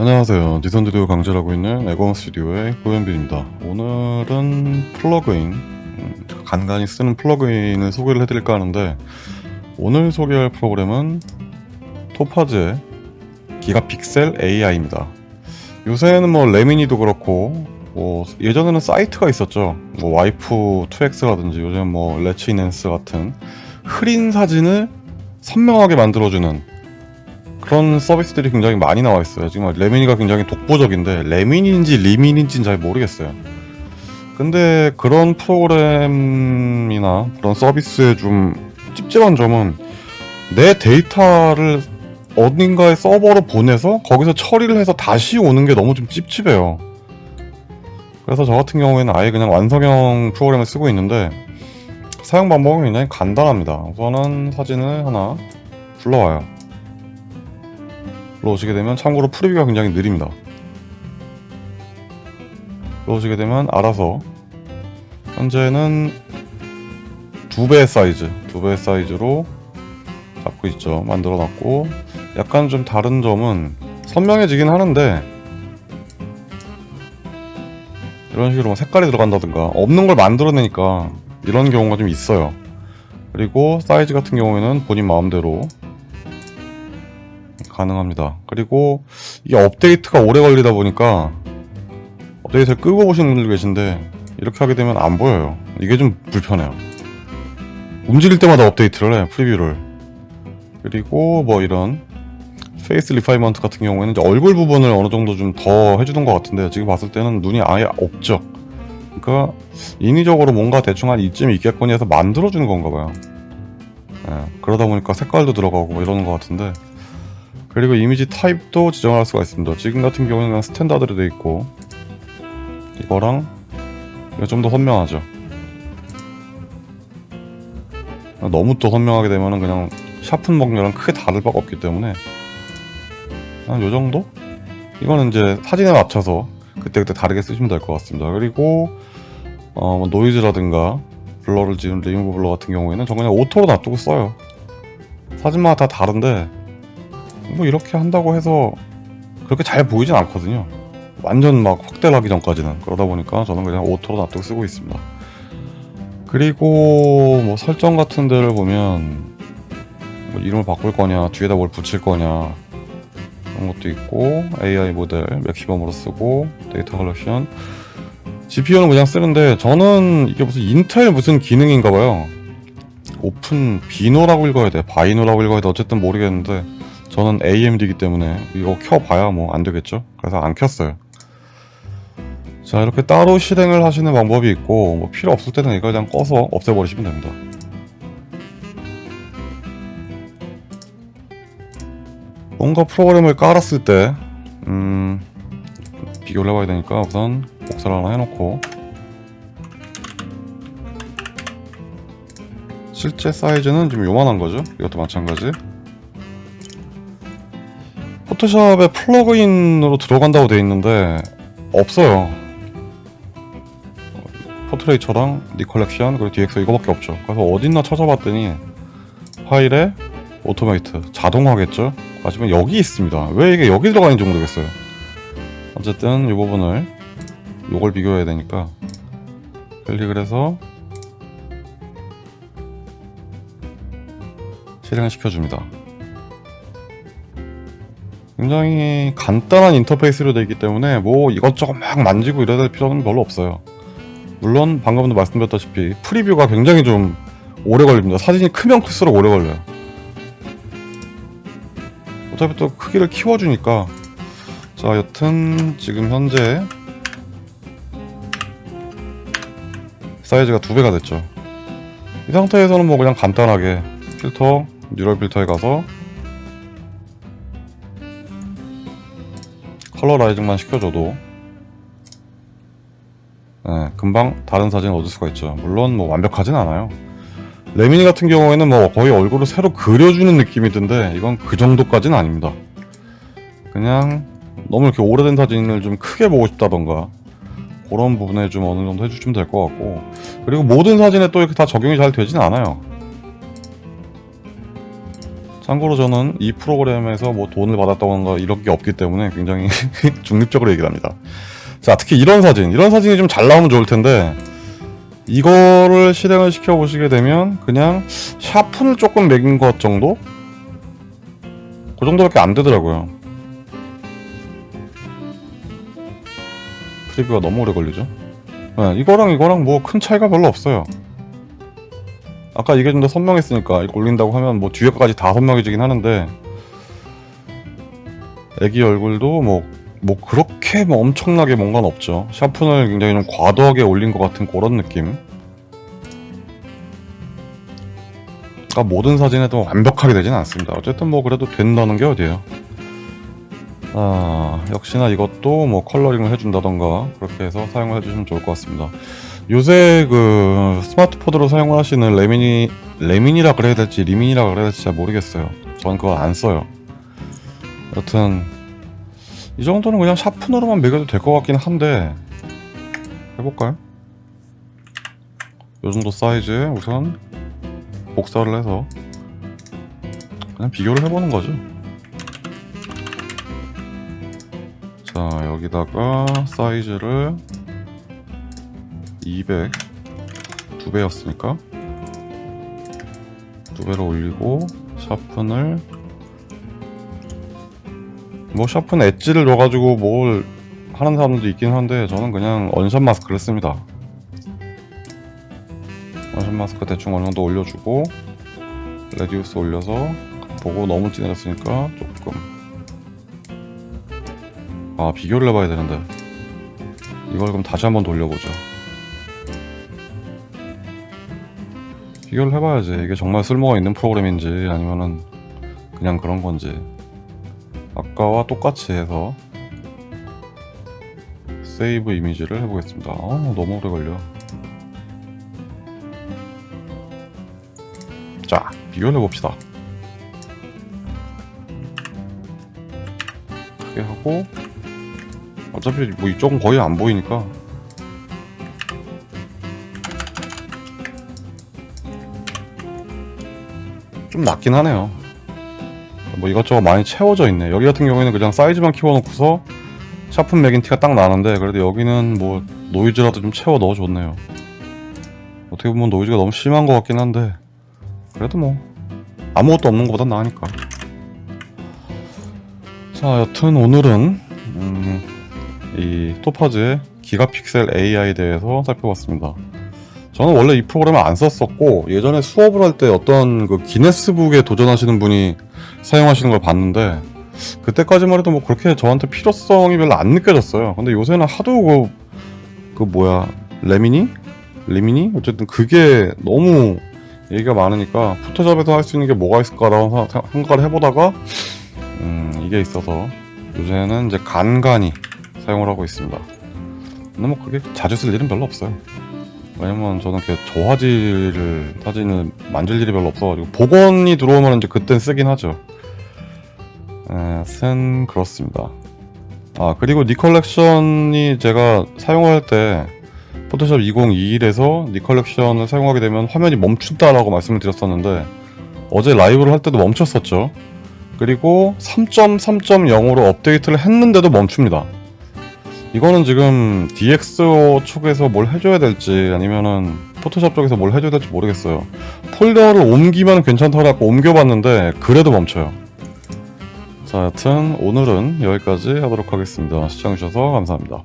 안녕하세요. 니선드디오 강제하고 있는 에건 스튜디오의 고현빈입니다. 오늘은 plugin, 음, 간간히 쓰는 plugin을 소개를 해드릴까 하는데 오늘 소개할 프로그램은 토파즈의 기가픽셀 AI입니다. 요새는 뭐 레미니도 그렇고 뭐 예전에는 사이트가 있었죠. 뭐 와이푸 2X라든지 요즘 뭐 레치넨스 같은 흐린 사진을 선명하게 만들어주는 그런 서비스들이 굉장히 많이 나와 있어요. 지금 레미니가 굉장히 독보적인데 레미니인지 리민인지는 잘 모르겠어요. 근데 그런 프로그램이나 그런 서비스의 좀 찝찝한 점은 내 데이터를 어딘가에 서버로 보내서 거기서 처리를 해서 다시 오는 게 너무 좀 찝찝해요. 그래서 저 같은 경우에는 아예 그냥 완성형 프로그램을 쓰고 있는데 사용 방법은 굉장히 간단합니다. 우선은 사진을 하나 불러와요. 불러오시게 되면 참고로 프리뷰가 굉장히 느립니다. 불러오시게 되면 알아서 현재는 두 배의 사이즈, 두 배의 사이즈로 잡고 있죠. 만들어 놨고 약간 좀 다른 점은 선명해지긴 하는데 이런 식으로 뭐 색깔이 들어간다든가 없는 걸 만들어내니까 이런 경우가 좀 있어요. 그리고 사이즈 같은 경우에는 본인 마음대로 가능합니다. 그리고 이게 업데이트가 오래 걸리다 보니까 업데이트를 끄고 보시는 분들 계신데 이렇게 하게 되면 안 보여요. 이게 좀 불편해요. 움직일 때마다 업데이트를 해, preview를. 그리고 뭐 이런 face refinement 같은 경우에는 이제 얼굴 부분을 어느 정도 좀 더 해주는 것 같은데 지금 봤을 때는 눈이 아예 없죠. 그러니까 인위적으로 뭔가 대충 한 이쯤 있겠거니 해서 만들어주는 건가 봐요. 예, 그러다 보니까 색깔도 들어가고 뭐 이러는 것 같은데 그리고 이미지 타입도 지정할 수가 있습니다. 지금 같은 경우는 그냥 standard로 되어 있고 이거랑 이거 좀 더 선명하죠. 너무 또 선명하게 되면은 그냥 sharpen 먹인 거랑 크게 다를 바가 없기 때문에 한 요정도? 이거는 이제 사진에 맞춰서 그때그때 다르게 쓰시면 될 것 같습니다. 그리고 어, 뭐 노이즈라든가 블러를 지은 리무브 블러 같은 경우에는 저 그냥 auto로 놔두고 써요. 사진마다 다 다른데 뭐 이렇게 한다고 해서 그렇게 잘 보이진 않거든요. 완전 막 확대를 하기 전까지는 그러다 보니까 저는 그냥 auto로 놔두고 쓰고 있습니다. 그리고 뭐 설정 같은 데를 보면 뭐 이름을 바꿀 거냐 뒤에다 뭘 붙일 거냐 그런 것도 있고 AI 모델 maximum으로 쓰고 data collection GPU는 그냥 쓰는데 저는 이게 무슨 인텔 무슨 기능인가 봐요 OpenVINO라고 읽어야 돼 바이노라고 읽어야 돼 어쨌든 모르겠는데 저는 AMD이기 때문에 이거 켜봐야 뭐 안되겠죠? 그래서 안 켰어요. 자 이렇게 따로 실행을 하시는 방법이 있고 뭐 필요 없을 때는 이거 그냥 꺼서 없애버리시면 됩니다. 뭔가 프로그램을 깔았을 때 음, 비교를 해봐야 되니까 우선 복사를 하나 해놓고 실제 사이즈는 좀 요만한 거죠? 이것도 마찬가지 포토샵에 plug-in으로 들어간다고 되어 있는데 없어요. Portraiture랑 Nik Collection 그리고 DX 이거밖에 없죠. 그래서 어딨나 찾아봤더니 파일에 automate 자동화겠죠? 하지만 여기 있습니다. 왜 이게 여기 들어가 있는지 모르겠어요. 어쨌든 이 부분을 요걸 비교해야 되니까 클릭을 해서 실행을 시켜줍니다 굉장히 간단한 인터페이스로 되어 있기 때문에 뭐 이것저것 막 만지고 이래야 될 필요는 별로 없어요. 물론 방금도 말씀드렸다시피 preview가 굉장히 좀 오래 걸립니다. 사진이 크면 클수록 오래 걸려요. 어차피 또 크기를 키워주니까. 자 여튼 지금 현재 사이즈가 두 배가 됐죠. 이 상태에서는 뭐 그냥 간단하게 필터 neural filter에 가서 colorizing만 시켜줘도. 네, 금방 다른 사진을 얻을 수가 있죠. 물론 뭐 완벽하진 않아요. 레미니 같은 경우에는 뭐 거의 얼굴을 새로 그려주는 느낌이던데 이건 그 정도까지는 아닙니다. 그냥 너무 이렇게 오래된 사진을 좀 크게 보고 싶다던가 그런 부분에 좀 어느 정도 해주시면 될 것 같고. 그리고 모든 사진에 또 이렇게 다 적용이 잘 되진 않아요 참고로 저는 이 프로그램에서 뭐 돈을 받았다거나 이런 게 없기 때문에 굉장히 중립적으로 얘기를 합니다. 자, 특히 이런 사진. 이런 사진이 좀 잘 나오면 좋을 텐데, 이거를 실행을 시켜 보시게 되면, 그냥 샤프를 조금 매긴 것 정도? 그 정도밖에 안 되더라고요. 프리뷰가 너무 오래 걸리죠? 네, 이거랑 이거랑 뭐 큰 차이가 별로 없어요. 아까 이게 좀 더 선명했으니까 이거 올린다고 하면 뭐 뒤에 거까지 다 선명해지긴 하는데 애기 얼굴도 뭐, 뭐 그렇게 뭐 엄청나게 뭔가는 없죠. 샤픈을 굉장히 좀 과도하게 올린 것 같은 그런 느낌. 그러니까 모든 사진에도 완벽하게 되진 않습니다. 어쨌든 뭐 그래도 된다는 게 어디예요. 아, 역시나 이것도 뭐 컬러링을 해준다던가 그렇게 해서 사용을 해주시면 좋을 것 같습니다. 요새 그 스마트폰으로 사용을 하시는 레미니 레민이라 그래야 될지 리민이라 그래야 될지 잘 모르겠어요. 저는 그걸 안 써요. 여튼 이 정도는 그냥 샤픈으로만 매겨도 될 것 같긴 한데 해볼까요? 요 정도 사이즈에 우선 복사를 해서 그냥 비교를 해보는 거죠. 자 여기다가 사이즈를 200두 배였으니까. 두 배로 올리고 sharpen을 뭐 샤픈 엣지를 넣어가지고 뭘 하는 사람들도 있긴 한데 저는 그냥 unsharp mask를 씁니다. unsharp mask 대충 어느 정도 올려주고 radius 올려서 보고 너무 진해졌으니까 조금. 아 비교를 해봐야 되는데. 이걸 그럼 다시 한번 돌려보죠 비교를 해봐야지. 이게 정말 쓸모가 있는 프로그램인지 아니면은 그냥 그런 건지. 아까와 똑같이 해서 세이브 이미지를 해보겠습니다. 아 너무 오래 걸려. 자 비교를 해봅시다. 크게 하고 어차피 뭐 이쪽은 거의 안 보이니까 좀 낮긴 하네요. 뭐 이것저것 많이 채워져 있네. 여기 같은 경우에는 그냥 사이즈만 키워놓고서 샤픈 맥인 티가 딱 나는데 그래도 여기는 뭐 노이즈라도 좀 채워 넣어줬네요. 어떻게 보면 노이즈가 너무 심한 것 같긴 한데 그래도 뭐 아무것도 없는 것보단 나으니까. 자 여튼 오늘은 음, 이 토파즈의 기가픽셀 AI에 대해서 살펴봤습니다 저는 원래 이 프로그램을 안 썼었고 예전에 수업을 할 때 어떤 그 기네스북에 도전하시는 분이 사용하시는 걸 봤는데 그때까지만 해도 뭐 그렇게 저한테 필요성이 별로 안 느껴졌어요 근데 요새는 하도 그, 그 뭐야 레미니? 리미니? 어쨌든 그게 너무 얘기가 많으니까 포토샵에서 할 수 있는 게 뭐가 있을까라고 사- 생각을 해보다가 음, 이게 있어서 요새는 이제 간간히 사용을 하고 있습니다 근데 뭐 그게 자주 쓸 일은 별로 없어요 왜냐면 저는 이렇게 저화질을 사진을 만질 일이 별로 없어가지고 복원이 들어오면 이제 그땐 쓰긴 하죠. 에, 쓴 그렇습니다. 아 그리고 Nik Collection이 제가 사용할 때 포토샵 2021에서 Nik Collection을 사용하게 되면 화면이 멈춘다라고 말씀을 드렸었는데 어제 라이브를 할 때도 멈췄었죠. 그리고 3.3.0으로 업데이트를 했는데도 멈춥니다. 이거는 지금 DxO 쪽에서 뭘 해줘야 될지 아니면은 포토샵 쪽에서 뭘 해줘야 될지 모르겠어요. 폴더를 옮기면 괜찮다고 옮겨봤는데 그래도 멈춰요. 자, 여튼 오늘은 여기까지 하도록 하겠습니다. 시청해주셔서 감사합니다.